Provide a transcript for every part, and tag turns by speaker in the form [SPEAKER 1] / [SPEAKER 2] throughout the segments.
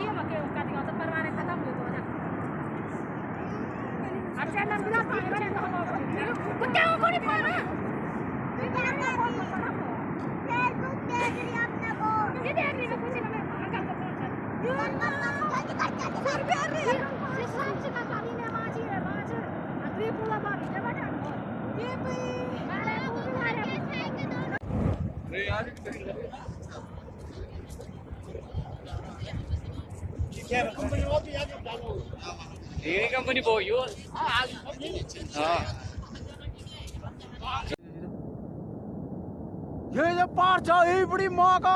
[SPEAKER 1] जी हम के उसका दिया तो परवाने खत्म हो तो जा अच्छा ना बिना पानी बने तो हम कुत्ते को नहीं पाना ये देख रही मैं कुछ
[SPEAKER 2] मेरी कंपनी बहुत यू हाँ।
[SPEAKER 3] ये ये पार जाओ ये बड़ी माँ का।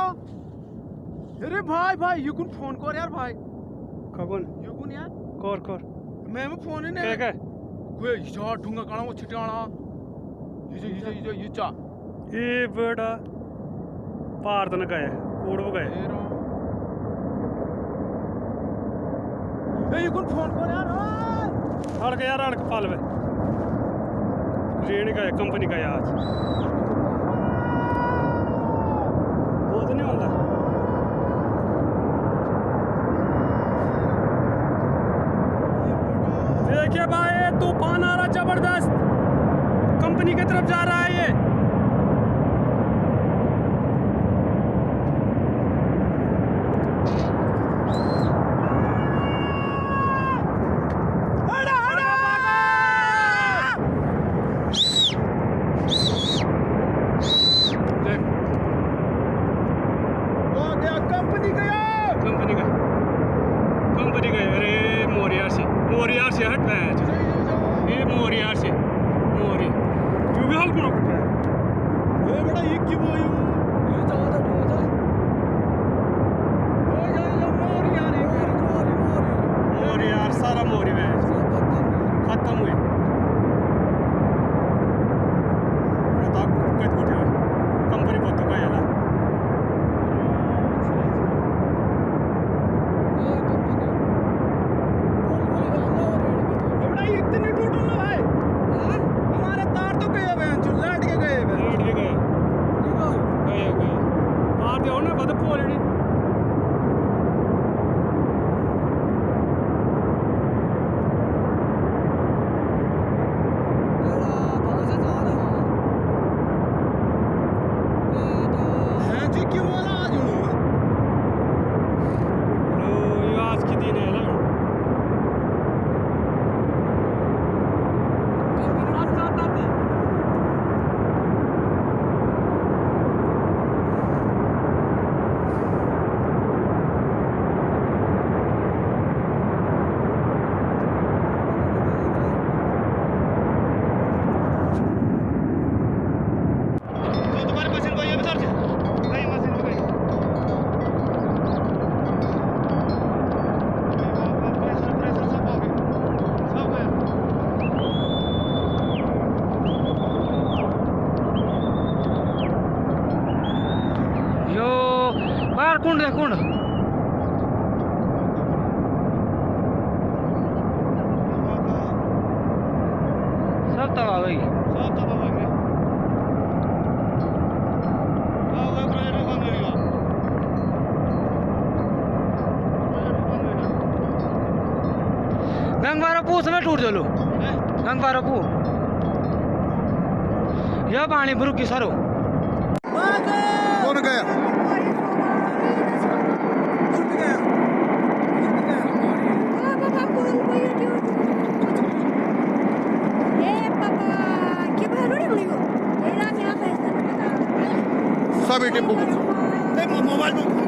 [SPEAKER 3] अरे भाई भाई युकुन फ़ोन कर यार भाई।
[SPEAKER 4] कबन
[SPEAKER 3] युकुन यार।
[SPEAKER 4] कर कर।
[SPEAKER 3] मैं मैं फ़ोन ही नहीं
[SPEAKER 4] क्या
[SPEAKER 3] कोई यार ढूँगा कणा वो छिटाना। ये जो ये जो ये जो ये चा
[SPEAKER 4] ये बड़ा पार तो ना गए कोड़
[SPEAKER 3] वो गया युकुन यार अड़क
[SPEAKER 4] पाल में ट्रेन का है कंपनी का है आज नहीं होता देखिए भाई तूफ़ान आ रहा ज़बरदस्त कंपनी की तरफ़ जा रहा है ये भी हल्क नको the owner of the
[SPEAKER 2] pool. बाहर कुंड है कुंड सब तबाह गई।
[SPEAKER 4] सब तबाह
[SPEAKER 2] पू समय टूट चलो गंग बारो पू यह पानी भरू की सरो।
[SPEAKER 3] कौन गया?
[SPEAKER 1] pa mette
[SPEAKER 3] pou. Tek moun moun val moun.